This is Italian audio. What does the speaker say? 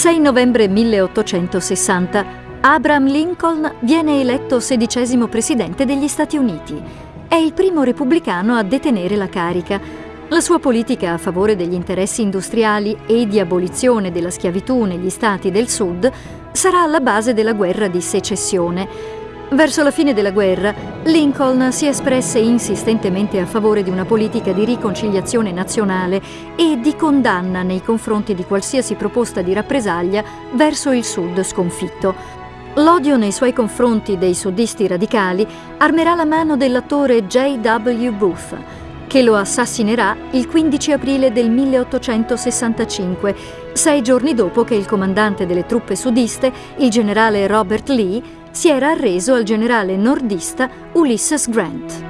6 novembre 1860 Abraham Lincoln viene eletto sedicesimo presidente degli Stati Uniti. È il primo repubblicano a detenere la carica. La sua politica a favore degli interessi industriali e di abolizione della schiavitù negli stati del Sud sarà alla base della guerra di secessione. Verso la fine della guerra, Lincoln si espresse insistentemente a favore di una politica di riconciliazione nazionale e di condanna nei confronti di qualsiasi proposta di rappresaglia verso il Sud sconfitto. L'odio nei suoi confronti dei sudisti radicali armerà la mano dell'attore J.W. Booth, che lo assassinerà il 15 aprile del 1865, sei giorni dopo che il comandante delle truppe sudiste, il generale Robert Lee, si era arreso al generale nordista Ulysses Grant.